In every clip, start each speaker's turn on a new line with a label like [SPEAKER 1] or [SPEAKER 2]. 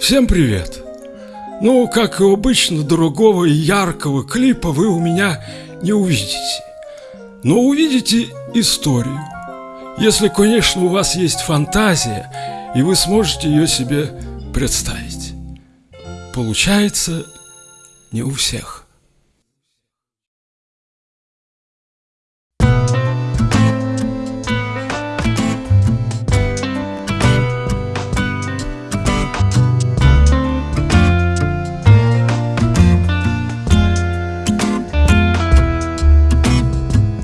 [SPEAKER 1] Всем привет! Ну, как и обычно, другого и яркого клипа вы у меня не увидите. Но увидите историю. Если, конечно, у вас есть фантазия, и вы сможете ее себе представить. Получается не у всех.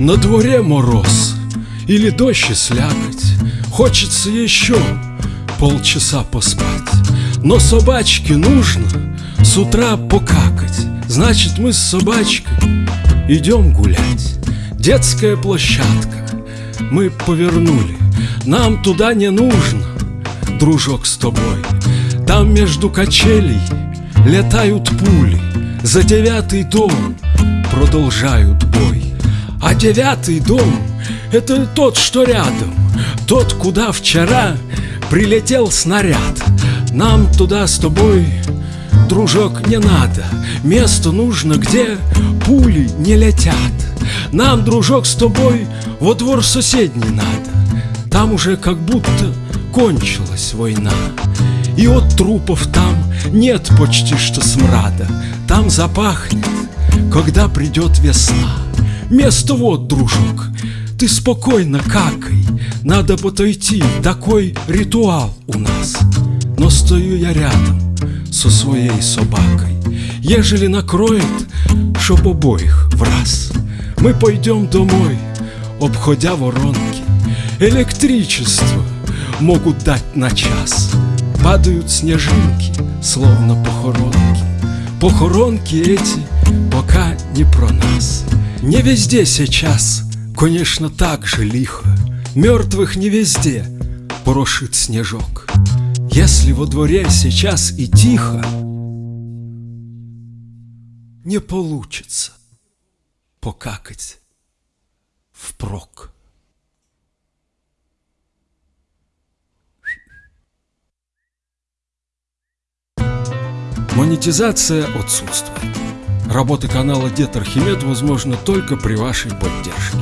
[SPEAKER 1] На дворе мороз или дождь и слякоть. Хочется еще полчаса поспать. Но собачке нужно с утра покакать. Значит мы с собачкой идем гулять. Детская площадка мы повернули. Нам туда не нужно, дружок с тобой. Там между качелей летают пули. За девятый дом продолжают бой а девятый дом — это тот, что рядом Тот, куда вчера прилетел снаряд. Нам туда с тобой, дружок, не надо Место нужно, где пули не летят. Нам, дружок, с тобой во двор соседний надо Там уже как будто кончилась война. И от трупов там нет почти что смрада Там запахнет, когда придет весна Место вот, дружок, ты спокойно какай. Надо подойти, такой ритуал у нас. Но стою я рядом со своей собакой. Ежели накроет, чтоб обоих в раз. Мы пойдем домой, обходя воронки. Электричество могут дать на час. Падают снежинки, словно похоронки. Похоронки эти пока не про нас не везде сейчас, конечно, так же лихо Мертвых не везде порошит снежок Если во дворе сейчас и тихо Не получится покакать впрок. Монетизация отсутствует. Работа канала Дед Архимед возможна только при вашей поддержке.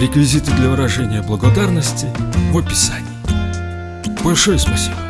[SPEAKER 1] Реквизиты для выражения благодарности в описании. Большое спасибо.